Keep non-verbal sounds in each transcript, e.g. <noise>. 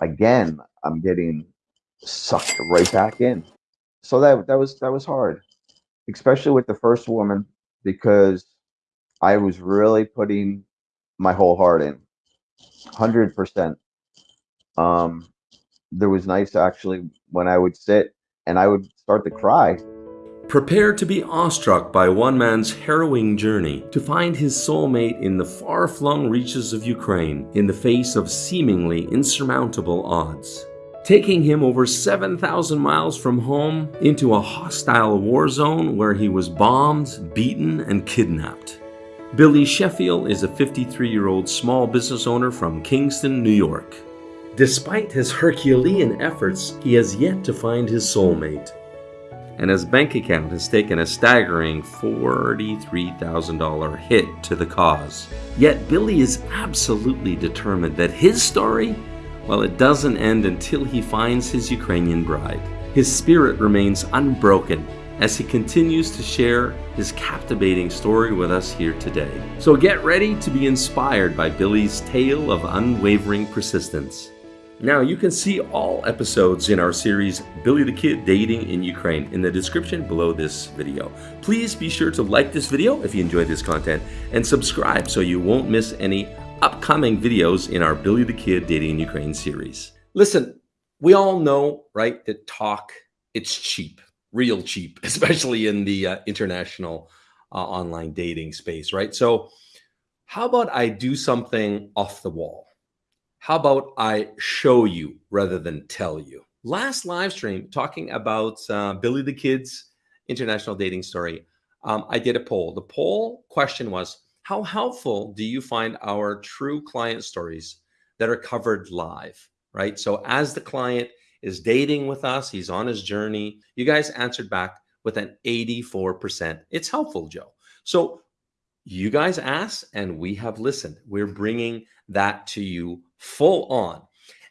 again, I'm getting sucked right back in. So that that was that was hard, especially with the first woman because I was really putting my whole heart in, hundred percent. Um, there was nice actually when I would sit and I would start to cry Prepare to be awestruck by one man's harrowing journey to find his soulmate in the far-flung reaches of Ukraine in the face of seemingly insurmountable odds. Taking him over 7,000 miles from home into a hostile war zone where he was bombed, beaten, and kidnapped. Billy Sheffield is a 53-year-old small business owner from Kingston, New York. Despite his Herculean efforts, he has yet to find his soulmate and his bank account has taken a staggering $43,000 hit to the cause. Yet Billy is absolutely determined that his story, well, it doesn't end until he finds his Ukrainian bride. His spirit remains unbroken as he continues to share his captivating story with us here today. So get ready to be inspired by Billy's tale of unwavering persistence. Now, you can see all episodes in our series Billy the Kid Dating in Ukraine in the description below this video. Please be sure to like this video if you enjoyed this content and subscribe so you won't miss any upcoming videos in our Billy the Kid Dating in Ukraine series. Listen, we all know, right, that talk, it's cheap, real cheap, <laughs> especially in the uh, international uh, online dating space, right? So how about I do something off the wall? How about I show you rather than tell you? Last live stream talking about uh, Billy the Kid's international dating story, um, I did a poll. The poll question was, how helpful do you find our true client stories that are covered live, right? So as the client is dating with us, he's on his journey, you guys answered back with an 84%. It's helpful, Joe. So you guys asked and we have listened. We're bringing that to you full on.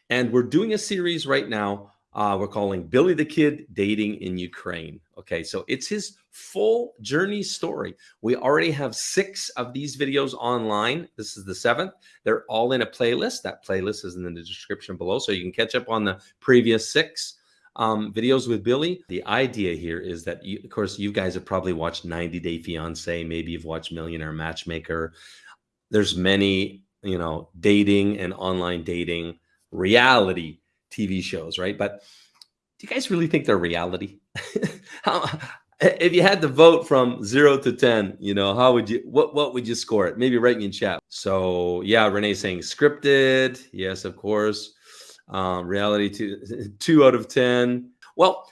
And we're doing a series right now. Uh, we're calling Billy the Kid Dating in Ukraine. Okay, so it's his full journey story. We already have six of these videos online. This is the seventh. They're all in a playlist. That playlist is in the description below, so you can catch up on the previous six um, videos with Billy. The idea here is that, you, of course, you guys have probably watched 90 Day Fiance. Maybe you've watched Millionaire Matchmaker. There's many you know, dating and online dating reality TV shows, right? But do you guys really think they're reality? <laughs> how, if you had to vote from zero to 10, you know, how would you, what, what would you score it? Maybe write me in chat. So yeah, Renee saying scripted. Yes, of course. Um, reality two, <laughs> two out of 10. Well,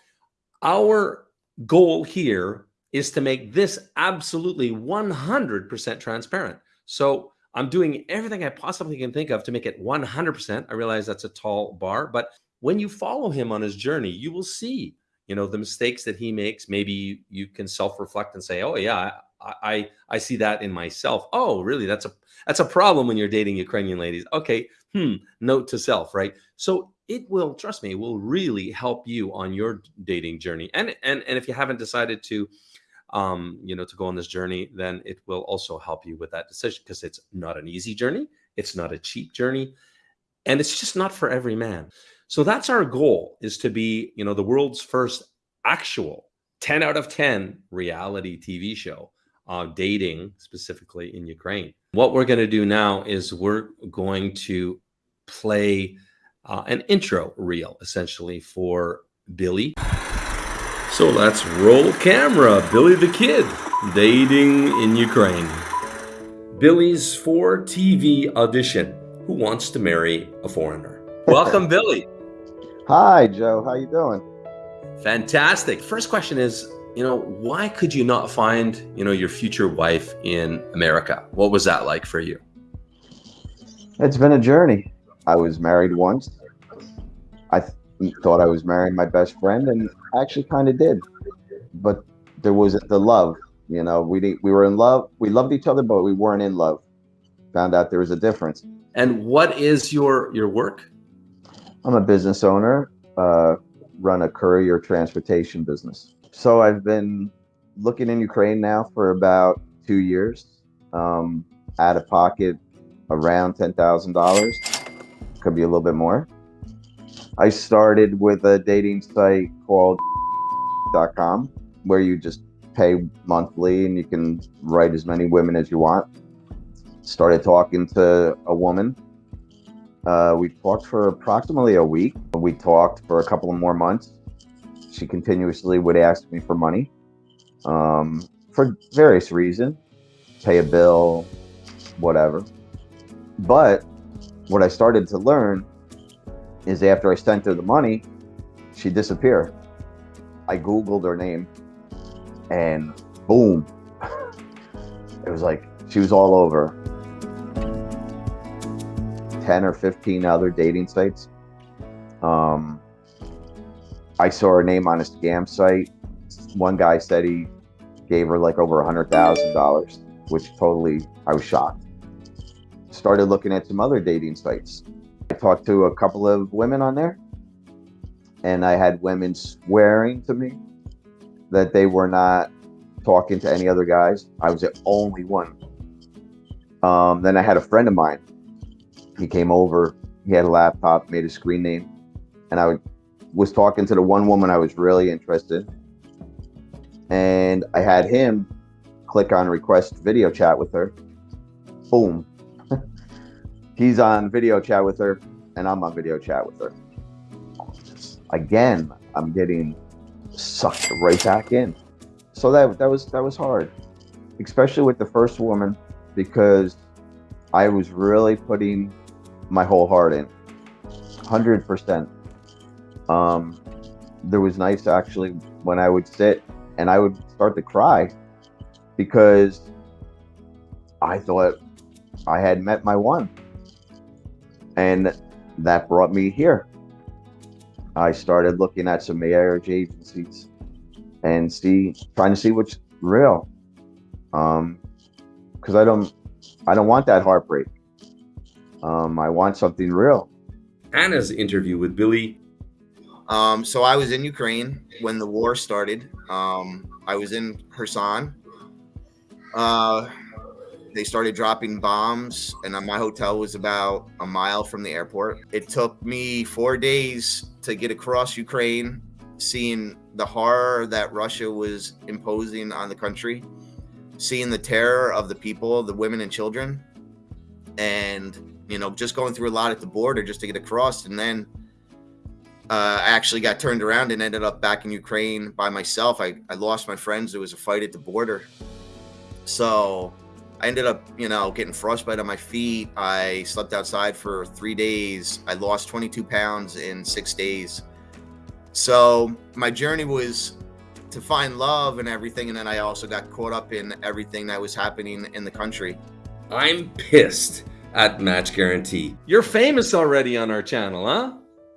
our goal here is to make this absolutely 100% transparent. So I'm doing everything I possibly can think of to make it 100%. I realize that's a tall bar, but when you follow him on his journey, you will see, you know, the mistakes that he makes. Maybe you can self-reflect and say, "Oh yeah, I, I I see that in myself." Oh, really? That's a that's a problem when you're dating Ukrainian ladies. Okay, hmm. Note to self, right? So it will trust me, will really help you on your dating journey. And and and if you haven't decided to um, you know, to go on this journey, then it will also help you with that decision because it's not an easy journey. It's not a cheap journey. And it's just not for every man. So that's our goal is to be, you know, the world's first actual 10 out of 10 reality TV show uh, dating specifically in Ukraine. What we're going to do now is we're going to play uh, an intro reel essentially for Billy. So let's roll camera. Billy the Kid, dating in Ukraine. Billy's for TV audition. Who wants to marry a foreigner? <laughs> Welcome, Billy. Hi, Joe. How you doing? Fantastic. First question is, you know, why could you not find, you know, your future wife in America? What was that like for you? It's been a journey. I was married once. I thought I was marrying my best friend, and I actually kind of did. But there was the love. You know, we we were in love. We loved each other, but we weren't in love. Found out there was a difference. And what is your your work? I'm a business owner. Uh, run a courier transportation business. So I've been looking in Ukraine now for about two years. Um, out of pocket, around ten thousand dollars could be a little bit more. I started with a dating site called <laughs> .com where you just pay monthly and you can write as many women as you want. Started talking to a woman. Uh, we talked for approximately a week. We talked for a couple of more months. She continuously would ask me for money um, for various reasons pay a bill, whatever. But what I started to learn is after I sent her the money, she disappeared. I Googled her name and boom, <laughs> it was like she was all over 10 or 15 other dating sites. Um, I saw her name on a scam site. One guy said he gave her like over a hundred thousand dollars, which totally I was shocked. Started looking at some other dating sites. I talked to a couple of women on there, and I had women swearing to me that they were not talking to any other guys. I was the only one. Um, then I had a friend of mine. He came over. He had a laptop, made a screen name, and I would, was talking to the one woman I was really interested. And I had him click on request video chat with her. Boom. <laughs> He's on video chat with her, and I'm on video chat with her. Again, I'm getting sucked right back in. So that that was that was hard, especially with the first woman, because I was really putting my whole heart in, hundred percent. Um, there was nights actually when I would sit and I would start to cry because I thought I had met my one, and that brought me here. I started looking at some marriage agencies and see trying to see what's real. Um, because I don't I don't want that heartbreak. Um, I want something real. Anna's interview with Billy. Um, so I was in Ukraine when the war started. Um, I was in Kherson. Uh, they started dropping bombs, and my hotel was about a mile from the airport. It took me four days to get across Ukraine, seeing the horror that Russia was imposing on the country, seeing the terror of the people, the women and children, and you know, just going through a lot at the border just to get across, and then uh, I actually got turned around and ended up back in Ukraine by myself. I, I lost my friends. There was a fight at the border. So I ended up, you know, getting frostbite on my feet. I slept outside for three days. I lost 22 pounds in six days. So my journey was to find love and everything. And then I also got caught up in everything that was happening in the country. I'm pissed at Match Guarantee. You're famous already on our channel, huh?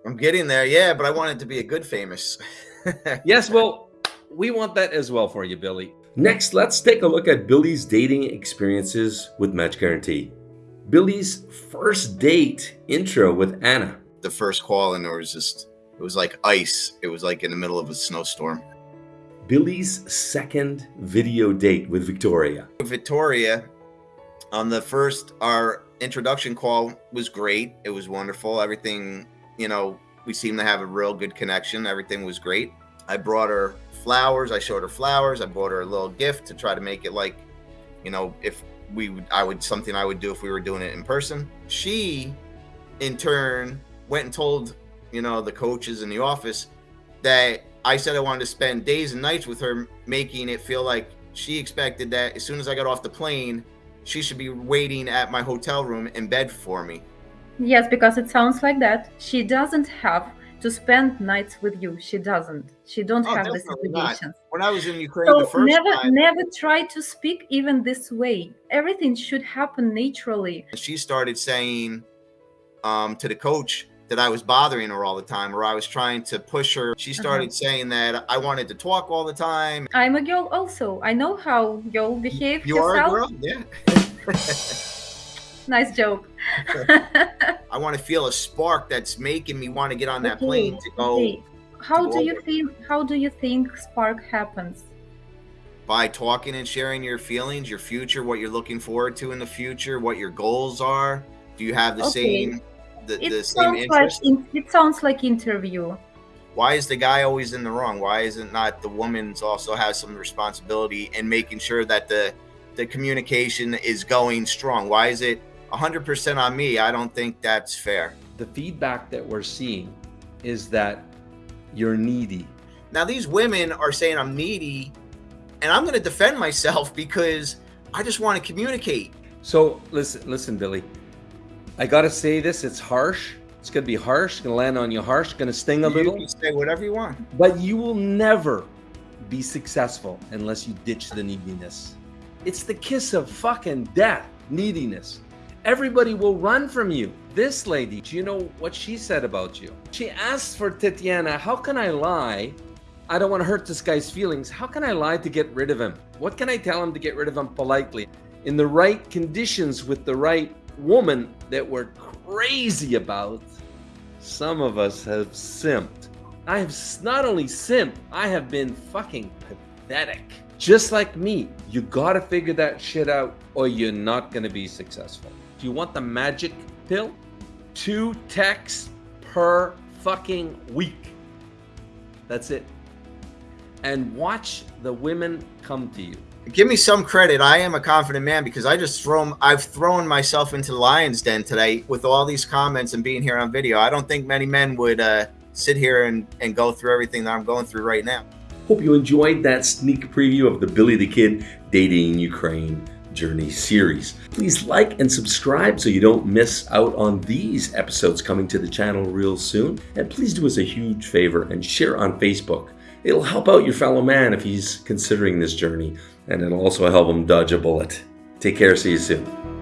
I'm getting there, yeah, but I want it to be a good famous. yes, well, <laughs> we want that as well for you, Billy. Next, let's take a look at Billy's dating experiences with Match Guarantee. Billy's first date intro with Anna. The first call, and there was just, it was like ice. It was like in the middle of a snowstorm. Billy's second video date with Victoria. Victoria, on the first, our introduction call was great. It was wonderful. Everything you know, we seemed to have a real good connection. Everything was great. I brought her flowers. I showed her flowers. I bought her a little gift to try to make it like, you know, if we would, I would something I would do if we were doing it in person. She, in turn, went and told, you know, the coaches in the office that I said I wanted to spend days and nights with her, making it feel like she expected that as soon as I got off the plane, she should be waiting at my hotel room in bed for me. Yes, because it sounds like that. She doesn't have to spend nights with you. She doesn't. She don't Oh, have this obligation. When I was in Ukraine the first never, time, never try to speak even this way. Everything should happen naturally. she started saying um, to the coach that I was bothering her all the time, or I was trying to push her. She Uh-huh. started saying that I wanted to talk all the time. I'm a girl also. I know how girl behave You are a girl, yeah. <laughs> Nice joke. <laughs> <laughs> I want to feel a spark that's making me want to get on that Okay, plane to go okay. How to do you over. think? How do you think spark happens? by talking and sharing your feelings, your future, what you're looking forward to in the future, what your goals are. Do you have the Okay. same the, It the same sounds like it sounds like interview. Why is the guy always in the wrong? Why isn't not the woman's also has some responsibility in making sure that the the communication is going strong? Why is it 100% on me? I don't think that's fair. The feedback that we're seeing is that you're needy. Now these women are saying I'm needy and I'm going to defend myself because I just want to communicate. So listen, listen, Billy. I gotta say this. It's harsh. It's gonna be harsh. Gonna land on you harsh. Gonna sting a You little. can say whatever you want. But you will never be successful unless you ditch the neediness. It's the kiss of fucking death, neediness. Everybody will run from you. This lady, do you know what she said about you? She asked for Tatiana, how can I lie? I don't want to hurt this guy's feelings. How can I lie to get rid of him? What can I tell him to get rid of him politely? In the right conditions with the right woman that we're crazy about, some of us have simped. I have not only simped, I have been fucking pathetic. Just like me, you gotta figure that shit out or you're not gonna be successful. Do you want the magic pill? Two texts per fucking week. That's it. And watch the women come to you. Give me some credit. I am a confident man because I just thrown I've thrown myself into the lion's den today with all these comments and being here on video. I don't think many men would uh, sit here and, and go through everything that I'm going through right now. Hope you enjoyed that sneak preview of the Billy the Kid Dating Ukraine Journey series. Please like and subscribe so you don't miss out on these episodes coming to the channel real soon. And please do us a huge favor and share on Facebook. It'll help out your fellow man if he's considering this journey, and it'll also help him dodge a bullet. Take care, see you soon.